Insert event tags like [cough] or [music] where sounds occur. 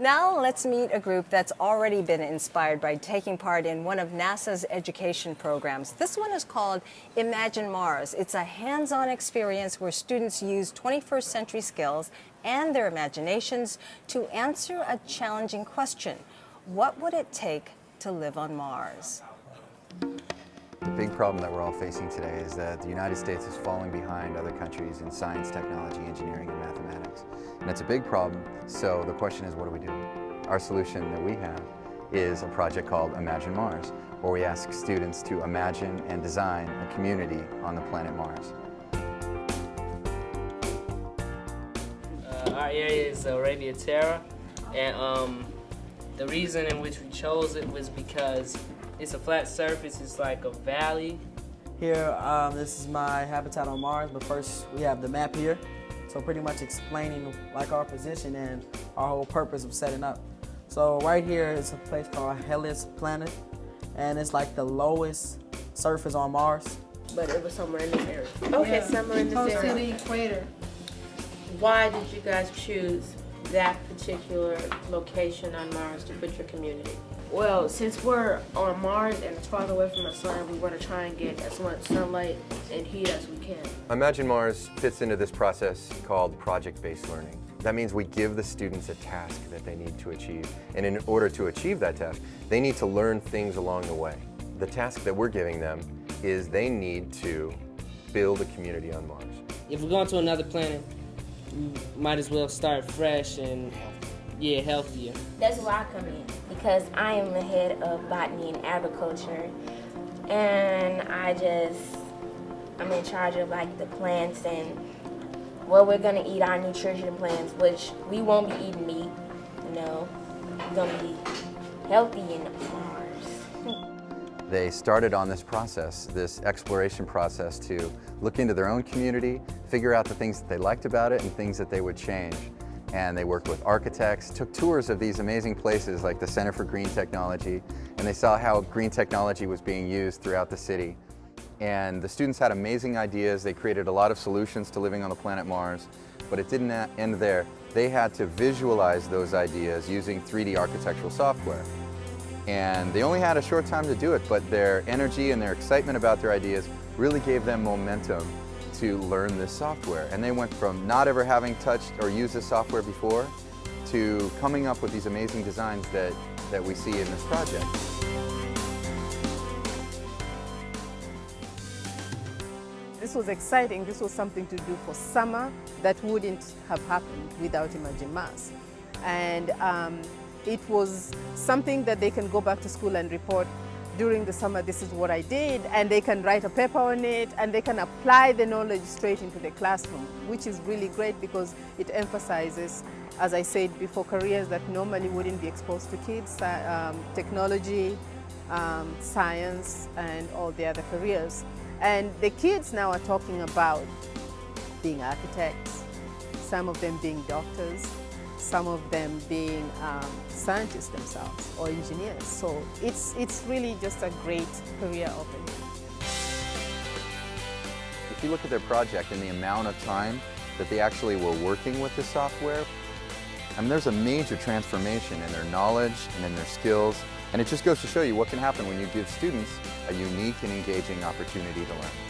Now let's meet a group that's already been inspired by taking part in one of NASA's education programs. This one is called Imagine Mars. It's a hands-on experience where students use 21st century skills and their imaginations to answer a challenging question. What would it take to live on Mars? The big problem that we're all facing today is that the United States is falling behind other countries in science, technology, engineering, and mathematics. And it's a big problem, so the question is, what do we do? Our solution that we have is a project called Imagine Mars, where we ask students to imagine and design a community on the planet Mars. Uh, our area is Arabia Terra, and um, the reason in which we chose it was because it's a flat surface, it's like a valley. Here, um, this is my habitat on Mars, but first we have the map here. So pretty much explaining like our position and our whole purpose of setting up. So right here is a place called Hellas Planitia, and it's like the lowest surface on Mars. But it was somewhere in this area. Okay, Yeah, somewhere in this Close to the equator. Why did you guys choose that particular location on Mars to put your community? Well, since we're on Mars and it's farther away from the sun, we want to try and get as much sunlight and heat as we can. Imagine Mars fits into this process called project-based learning. That means we give the students a task that they need to achieve. And in order to achieve that task, they need to learn things along the way. The task that we're giving them is they need to build a community on Mars. If we're going to another planet, we might as well start fresh and, yeah, healthier. That's where I come in because I am the head of botany and agriculture, and I just I'm in charge of like the plants and what we're gonna eat, our nutrition plans, which we won't be eating meat. You know, we're gonna be healthy in Mars. [laughs] They started on this process, this exploration process to look into their own community, figure out the things that they liked about it and things that they would change. And they worked with architects, took tours of these amazing places like the Center for Green Technology, and they saw how green technology was being used throughout the city. And the students had amazing ideas. They created a lot of solutions to living on the planet Mars, but it didn't end there. They had to visualize those ideas using 3D architectural software. And they only had a short time to do it, but their energy and their excitement about their ideas really gave them momentum to learn this software. And they went from not ever having touched or used this software before to coming up with these amazing designs that, that we see in this project. This was exciting. This was something to do for summer that wouldn't have happened without Imagine Mars. And um, it was something that they can go back to school and report during the summer, this is what I did, and they can write a paper on it, and they can apply the knowledge straight into the classroom, which is really great because it emphasizes, as I said before, careers that normally wouldn't be exposed to kids, uh, um, technology, um, science, and all the other careers. And the kids now are talking about being architects, some of them being doctors, some of them being um, scientists themselves or engineers. So it's, it's really just a great career opening. If you look at their project and the amount of time that they actually were working with the software, I mean, there's a major transformation in their knowledge and in their skills. And it just goes to show you what can happen when you give students a unique and engaging opportunity to learn.